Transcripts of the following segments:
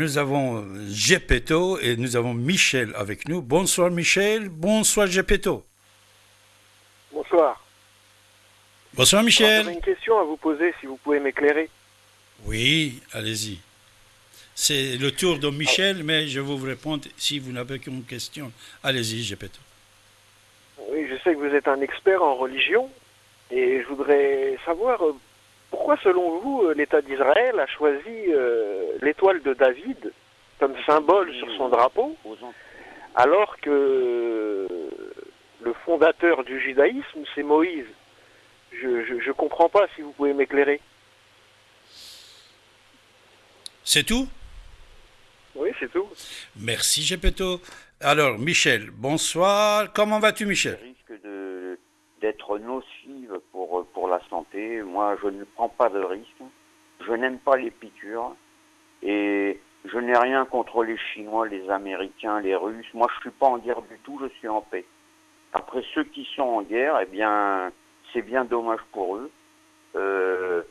Nous avons Gepetto et nous avons Michel avec nous. Bonsoir Michel, bonsoir Gepetto. Bonsoir. Bonsoir Michel. J'avais une question à vous poser, si vous pouvez m'éclairer. Oui, allez-y. C'est le tour de Michel, mais je vais vous répondre si vous n'avez qu'une question. Allez-y, Gepetto. Oui, je sais que vous êtes un expert en religion et je voudrais savoir euh, pourquoi, selon vous, euh, l'État d'Israël a choisi euh, l'étoile de David comme symbole sur son drapeau, alors que le fondateur du judaïsme, c'est Moïse? Je ne comprends pas si vous pouvez m'éclairer. C'est tout? Oui, c'est tout. Merci, Gepetto. Alors, Michel, bonsoir. Comment vas-tu, Michel? Risque d'être nocive pour, pour la santé. Moi, je ne prends pas de risque. Je n'aime pas les piqûres. Et je n'ai rien contre les Chinois, les Américains, les Russes. Moi, je suis pas en guerre du tout, je suis en paix. Après, ceux qui sont en guerre, eh bien, c'est bien dommage pour eux. Euh,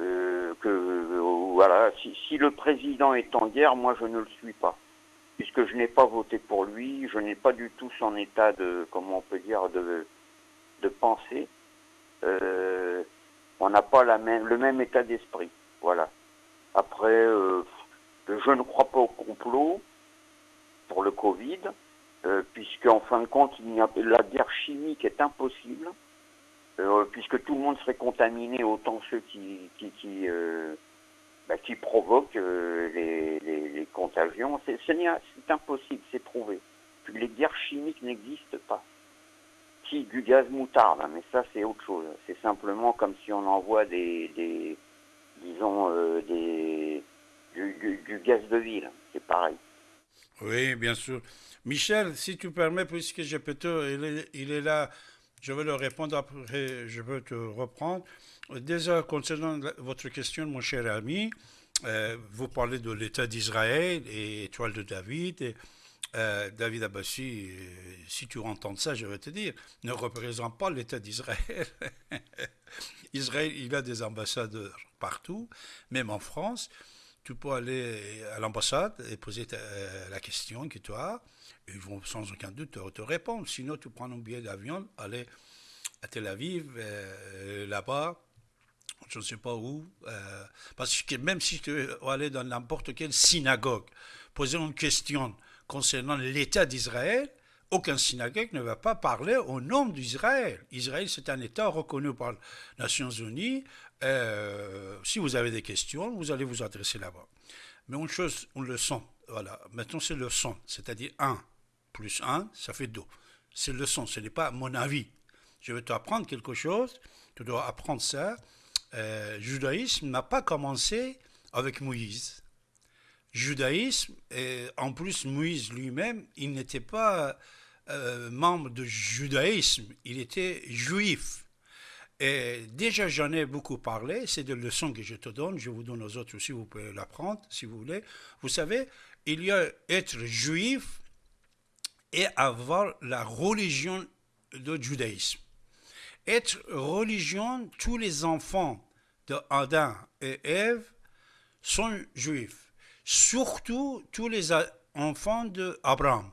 euh, que voilà, si, si, le président est en guerre, moi je ne le suis pas, puisque je n'ai pas voté pour lui, je n'ai pas du tout son état de, comment on peut dire, de, de pensée. Euh, on n'a pas le même état d'esprit, voilà. Après, euh, je ne crois pas au complot pour le Covid, euh, puisqu'en fin de compte, la guerre chimique est impossible. Puisque tout le monde serait contaminé, autant ceux qui, bah, provoquent les, les, les, contagions. C'est impossible, c'est prouvé. Les guerres chimiques n'existent pas. Du gaz moutarde, hein, mais ça c'est autre chose. C'est simplement comme si on envoie des, des disons, euh, des, du, gaz de ville. C'est pareil. Oui, bien sûr. Michel, si tu permets, puisque te, il est, il est là je vais le répondre après, je veux te reprendre. Déjà, concernant votre question, mon cher ami, euh, vous parlez de l'État d'Israël et étoile de David. Et, euh, David Abbassi, euh, si tu entends ça, je vais te dire, ne représente pas l'État d'Israël. Israël, il a des ambassadeurs partout, même en France. Tu peux aller à l'ambassade et poser ta, la question que tu as ils vont sans aucun doute te, te, répondre. Sinon, tu prends un billet d'avion, aller à Tel Aviv, euh, là-bas, je ne sais pas où, euh, parce que même si tu veux aller dans n'importe quelle synagogue, poser une question concernant l'État d'Israël, aucun synagogue ne va pas parler au nom d'Israël. Israël, c'est un État reconnu par les Nations Unies. Euh, si vous avez des questions, vous allez vous adresser là-bas. Mais une chose, une leçon, voilà, maintenant c'est leçon, c'est-à-dire un, plus 1, ça fait 2. C'est le son, ce n'est pas mon avis. Je vais t'apprendre quelque chose, tu dois apprendre ça. Euh, le judaïsme n'a pas commencé avec Moïse. Judaïsme, et en plus Moïse lui-même, il n'était pas euh, membre du judaïsme, il était juif. Et déjà, j'en ai beaucoup parlé, c'est des leçons que je te donne, je vous donne aux autres aussi, vous pouvez l'apprendre si vous voulez. Vous savez, il y a être juif, et avoir la religion du judaïsme. Être religion, tous les enfants de Adam et Ève sont juifs. Surtout tous les enfants d'Abraham.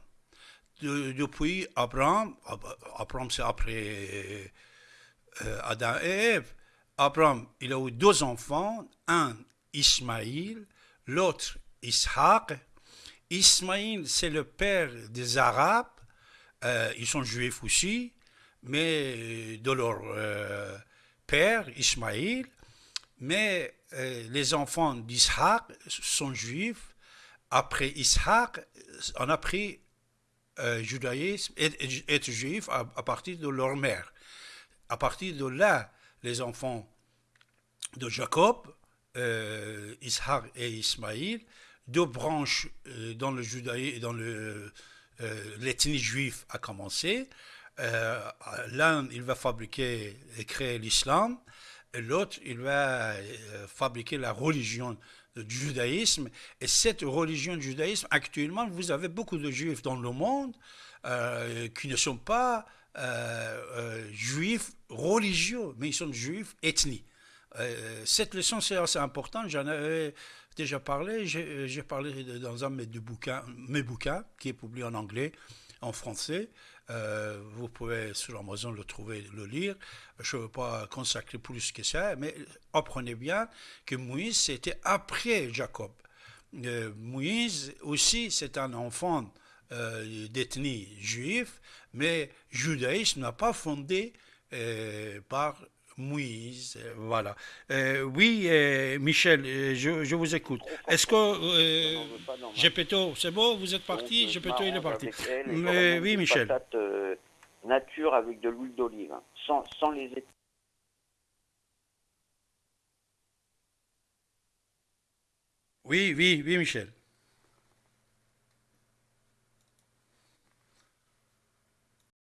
De, depuis Abraham, Abraham c'est après euh, Adam et Ève. Abraham, il a eu deux enfants, un Ismaïl, l'autre Ishaq, Ismaïl, c'est le père des Arabes. Euh, ils sont juifs aussi, mais de leur euh, père, Ismaïl. Mais euh, les enfants d'Ishaq sont juifs. Après Ishaq, on a pris judaïsme, être, être juif à, partir de leur mère. À partir de là, les enfants de Jacob, Ishaq et Ismaïl, deux branches euh, dans le judaïsme dans le, euh, l'ethnie juive a commencé. Euh, l'un, il va fabriquer et créer l'islam, l'autre, il va fabriquer la religion du judaïsme. Et cette religion du judaïsme, actuellement, vous avez beaucoup de juifs dans le monde qui ne sont pas juifs religieux, mais ils sont juifs ethniques. cette leçon, c'est assez importante. J'en avais déjà parlé. J'ai parlé dans un de mes bouquins, mes bouquins, qui est publié en anglais, en français. Euh, vous pouvez sur Amazon le trouver, le lire. Je ne veux pas consacrer plus que ça, mais apprenez bien que Moïse, c'était après Jacob. Euh, Moïse aussi, c'est un enfant euh, d'ethnie juive, mais judaïsme n'a pas fondé par Moïse, voilà. oui, Michel, je, vous écoute. Est-ce que Gepetto, c'est bon, vous êtes parti? Gepetto, il est parti. Mais, oui, Michel. nature avec de l'huile d'olive, hein, sans, sans les Oui, oui, oui, Michel.